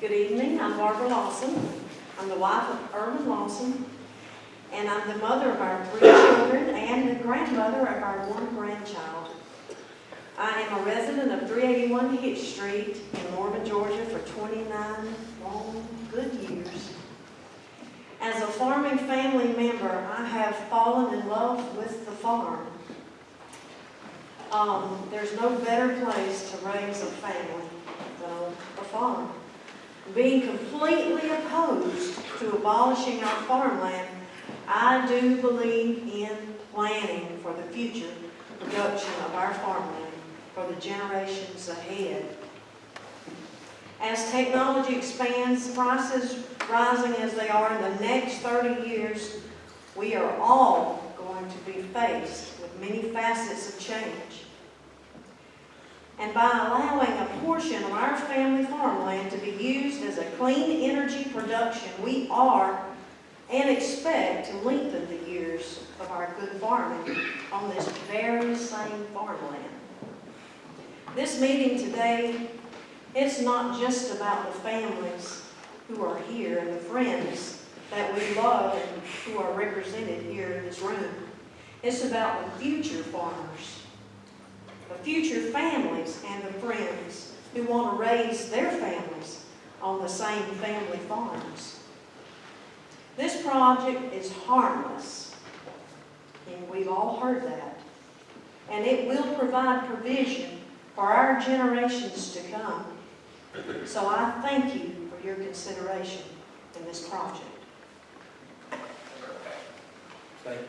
Good evening, I'm Barbara Lawson. I'm the wife of Irvin Lawson, and I'm the mother of our three children and the grandmother of our one grandchild. I am a resident of 381 Hitch Street in Norman, Georgia for 29 long, good years. As a farming family member, I have fallen in love with the farm. Um, there's no better place to raise a family than a farm. Being completely opposed to abolishing our farmland, I do believe in planning for the future production of our farmland for the generations ahead. As technology expands, prices rising as they are in the next 30 years, we are all going to be faced with many facets of change. And by allowing a portion of our family farmland to be used as a clean energy production, we are and expect to lengthen the years of our good farming on this very same farmland. This meeting today, it's not just about the families who are here and the friends that we love and who are represented here in this room. It's about the future farmers, the future families and the friends who want to raise their families on the same family farms. This project is harmless, and we've all heard that. And it will provide provision for our generations to come. So I thank you for your consideration in this project. Thank